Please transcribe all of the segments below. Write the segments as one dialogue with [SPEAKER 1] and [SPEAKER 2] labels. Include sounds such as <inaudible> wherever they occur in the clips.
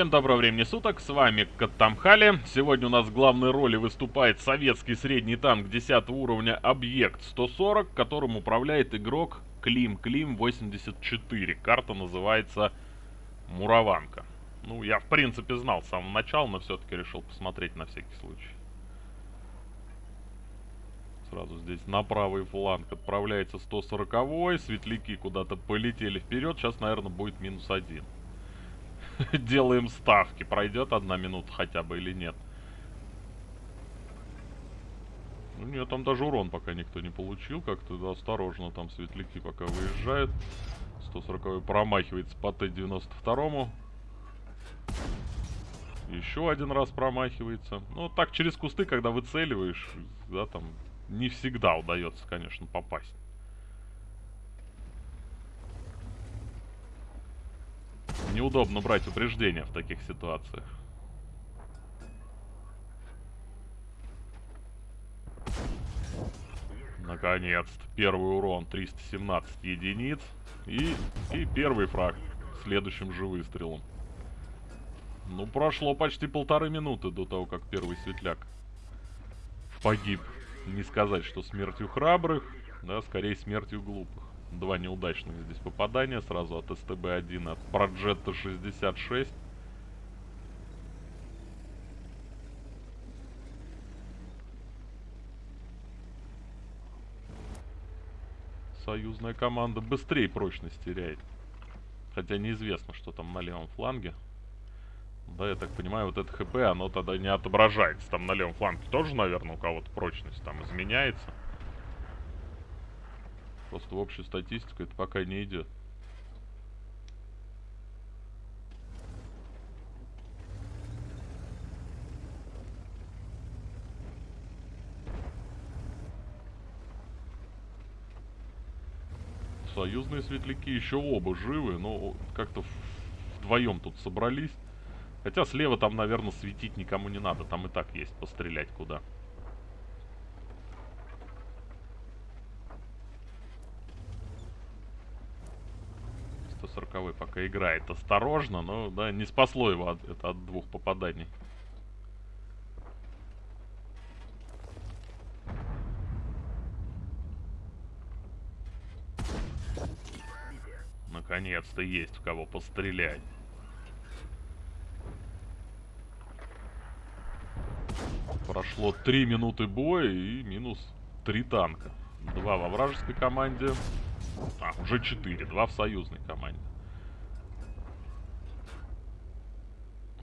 [SPEAKER 1] Всем доброго времени суток, с вами Каттамхали. Сегодня у нас в главной роли выступает советский средний танк 10 уровня Объект 140, которым управляет игрок Клим Клим 84. Карта называется Мураванка. Ну, я в принципе знал с самого начала, но все-таки решил посмотреть на всякий случай. Сразу здесь на правый фланг отправляется 140-й, светляки куда-то полетели вперед, сейчас, наверное, будет минус один. <laughs> делаем ставки. Пройдет одна минута хотя бы или нет. Ну нет, там даже урон пока никто не получил. Как-то осторожно там светляки пока выезжают. 140 промахивается по Т-92. Еще один раз промахивается. Ну, так через кусты, когда выцеливаешь, да, там не всегда удается, конечно, попасть. Неудобно брать упреждения в таких ситуациях. Наконец-то. Первый урон 317 единиц. И, и первый фраг следующим же выстрелом. Ну, прошло почти полторы минуты до того, как первый светляк погиб. Не сказать, что смертью храбрых, да, скорее смертью глупых. Два неудачных здесь попадания сразу от СТБ-1, от Проджетта 66. Союзная команда быстрее прочность теряет. Хотя неизвестно, что там на левом фланге. Да, я так понимаю, вот это ХП, оно тогда не отображается. Там на левом фланге тоже, наверное, у кого-то прочность там изменяется. Просто в общую статистику это пока не идет. Союзные светляки еще оба живы, но как-то вдвоем тут собрались. Хотя слева там, наверное, светить никому не надо. Там и так есть пострелять куда. 140 пока играет осторожно, но да, не спасло его от, это от двух попаданий. Наконец-то есть в кого пострелять. Прошло 3 минуты боя и минус 3 танка. Два во вражеской команде, а, уже 4. Два в союзной команде.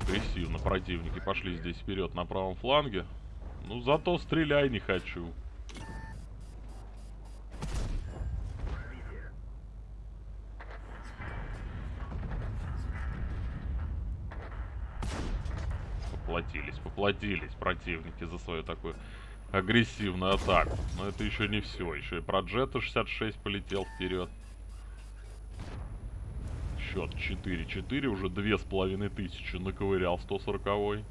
[SPEAKER 1] Агрессивно противники пошли здесь вперед на правом фланге. Ну, зато стреляй не хочу. Поплатились, поплатились противники за свою такую агрессивную атаку. Но это еще не все. Еще и про Джета 66 полетел вперед. Счет 4-4. Уже две с половиной тысячи наковырял 140 -й.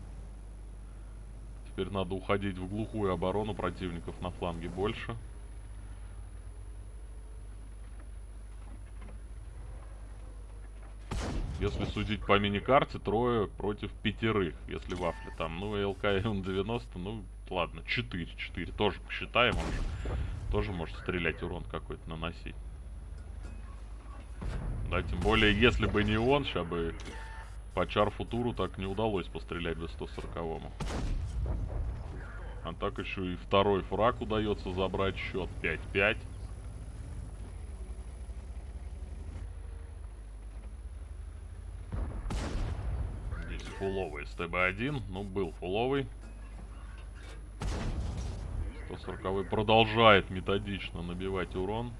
[SPEAKER 1] Теперь надо уходить в глухую оборону противников на фланге больше. Если судить по мини-карте, трое против пятерых. Если вафли там, ну, ЛК М90, ну, ладно, 4, 4. Тоже посчитаем, он же тоже может стрелять урон какой-то наносить. Да, тем более, если бы не он, сейчас бы по Чар-Футуру так не удалось пострелять до 140-му. А так еще и второй фраг удается забрать счет 5-5. Фуловый СТБ-1. Ну, был фуловый. 140 продолжает методично набивать урон.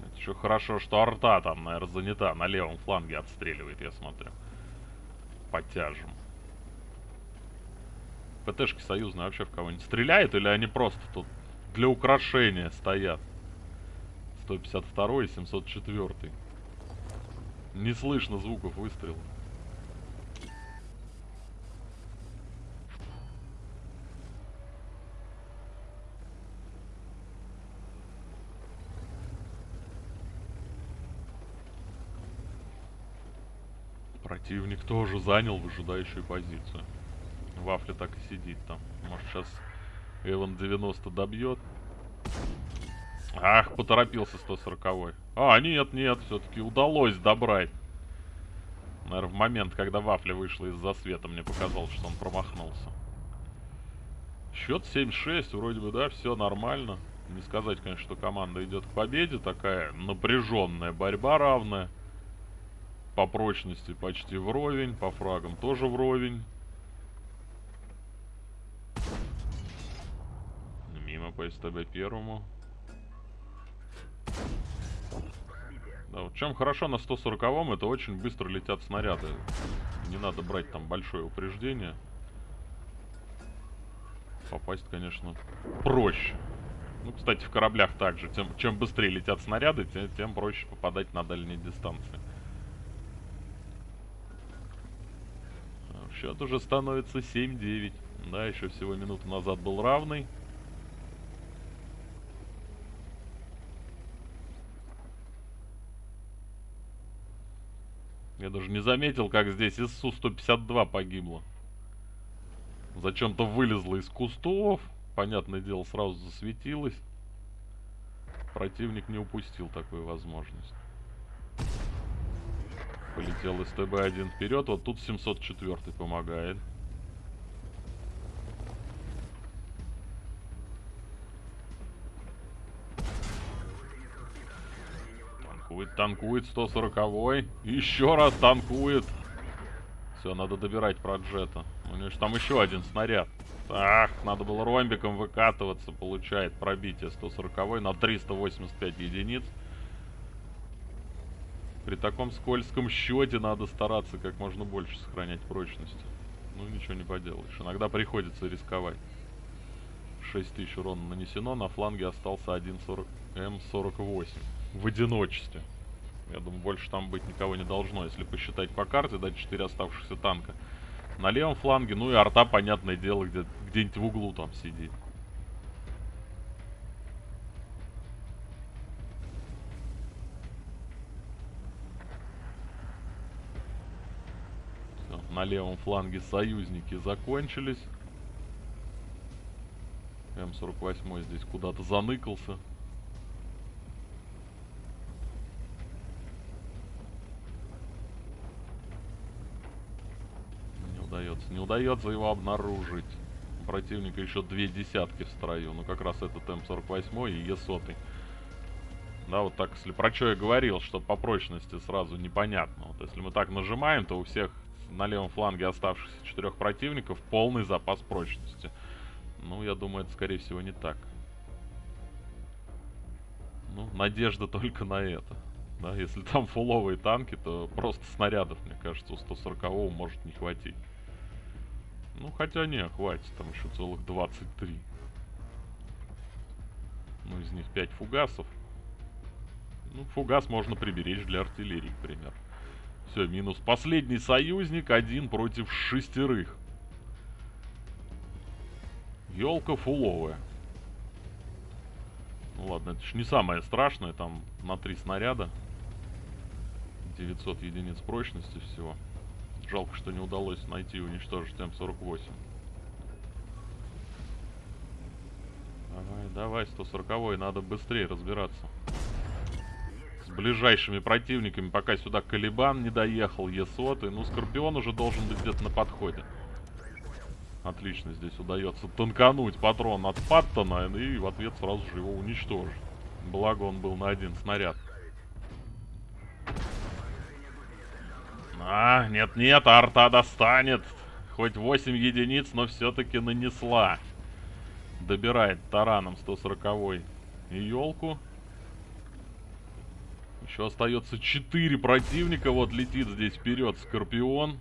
[SPEAKER 1] Это еще хорошо, что арта там, наверное, занята. На левом фланге отстреливает, я смотрю. Потяжем. ПТшки союзные вообще в кого-нибудь стреляют или они просто тут для украшения стоят. 152 и 704. Не слышно звуков выстрела. Противник тоже занял выжидающую позицию. Вафля так и сидит там. Может сейчас Эван 90 добьет. Ах, поторопился 140-й. А, нет, нет, все-таки удалось добрать. Наверное, в момент, когда Вафля вышла из-за света, мне показалось, что он промахнулся. Счет 7-6, вроде бы, да, все нормально. Не сказать, конечно, что команда идет к победе. Такая напряженная борьба равная. По прочности почти вровень, по фрагам тоже вровень. Мимо по СТБ первому. Да, вот чем хорошо на 140-м, это очень быстро летят снаряды. Не надо брать там большое упреждение. Попасть, конечно, проще. Ну, кстати, в кораблях также. Тем, чем быстрее летят снаряды, тем, тем проще попадать на дальние дистанции. Счет уже становится 7-9. Да, еще всего минуту назад был равный. Я даже не заметил, как здесь ИСУ-152 погибло. Зачем-то вылезла из кустов. Понятное дело, сразу засветилась. Противник не упустил такую возможность. Полетел СТБ-1 вперед. Вот тут 704 помогает. Танкует, танкует 140-й. Еще раз танкует. Все, надо добирать про джета. У него же там еще один снаряд. Ах, надо было ромбиком выкатываться. Получает пробитие 140 на 385 единиц. При таком скользком счете надо стараться как можно больше сохранять прочность. Ну, ничего не поделаешь. Иногда приходится рисковать. 6000 урона нанесено, на фланге остался 1.40 М48 в одиночестве. Я думаю, больше там быть никого не должно, если посчитать по карте, дать 4 оставшихся танка. На левом фланге, ну и арта, понятное дело, где, где-нибудь в углу там сидит. Все, на левом фланге союзники закончились. М48 здесь куда-то заныкался. удается. Не удается его обнаружить. У противника еще две десятки в строю. Ну, как раз этот М48 и Е100. Да, вот так, если про что я говорил, что по прочности сразу непонятно. Вот если мы так нажимаем, то у всех на левом фланге оставшихся четырех противников полный запас прочности. Ну, я думаю, это скорее всего не так. Ну, надежда <laughs> только на это. Да, если там фуловые танки, то просто снарядов, мне кажется, у 140 может не хватить. Ну, хотя не, хватит, там еще целых 23. Ну, из них 5 фугасов. Ну, фугас можно приберечь для артиллерии, к примеру. Все, минус. Последний союзник, один против шестерых. Елка фуловая. Ну ладно, это ж не самое страшное, там на три снаряда. 900 единиц прочности всего. Жалко, что не удалось найти и уничтожить М48. Давай, давай, 140 надо быстрее разбираться. С ближайшими противниками, пока сюда Калибан не доехал, Есот, и ну Скорпион уже должен быть где-то на подходе. Отлично, здесь удается танкануть патрон от Паттона и в ответ сразу же его уничтожить. Благо он был на один снаряд. А, нет-нет, арта достанет. Хоть 8 единиц, но все-таки нанесла. Добирает тараном 140 и елку. Еще остается 4 противника. Вот летит здесь вперед Скорпион.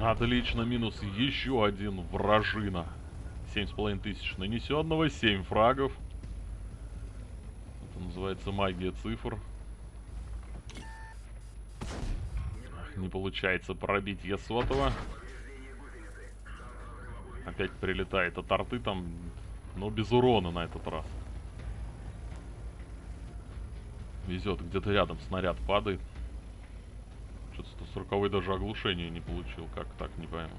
[SPEAKER 1] Отлично, минус еще один вражина. 7,5 тысяч нанесенного, 7 фрагов. Это называется магия цифр. Не получается пробить Есотова. Опять прилетает от арты там, но без урона на этот раз. Везет, где-то рядом снаряд падает. Что-то 140 даже оглушение не получил. Как так, не пойму.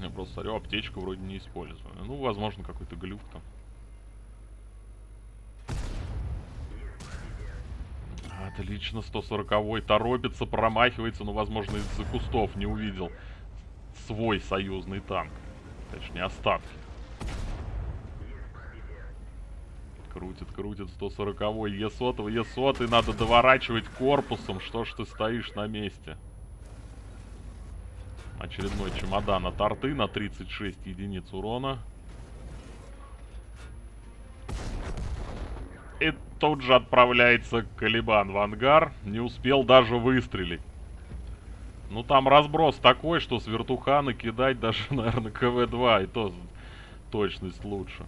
[SPEAKER 1] Я просто смотрю, аптечку вроде не использую. Ну, возможно, какой-то глюк там. Отлично, 140-й торопится, промахивается, но, возможно, из-за кустов не увидел свой союзный танк. Точнее, остатки. Крутит, крутит 140-й, Е100, Е100, надо доворачивать корпусом. Что ж ты стоишь на месте? Очередной чемодан от арты на 36 единиц урона. И тут же отправляется Калибан в ангар. Не успел даже выстрелить. Ну там разброс такой, что с вертухана кидать даже, <laughs> наверное, КВ-2. И то точность лучше.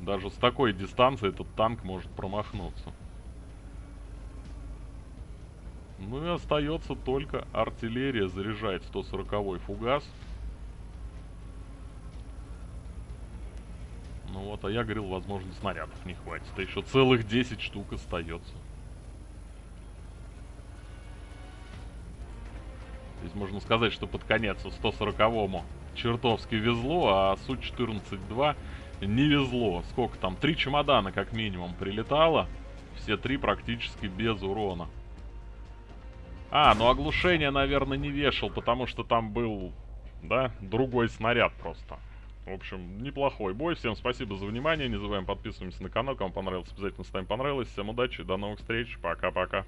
[SPEAKER 1] Даже с такой дистанции этот танк может промахнуться. Ну и остается только артиллерия заряжать 140-й фугас. Ну вот, а я говорил, возможно, снарядов не хватит. А еще целых 10 штук остается. Здесь можно сказать, что под конец 140-му чертовски везло, а Су-14-2 не везло. Сколько там? Три чемодана как минимум прилетало. Все три практически без урона. А, ну оглушение, наверное, не вешал, потому что там был, да, другой снаряд просто. В общем, неплохой бой. Всем спасибо за внимание. Не забываем подписываться на канал. Кому понравилось, обязательно ставим понравилось. Всем удачи, до новых встреч. Пока-пока.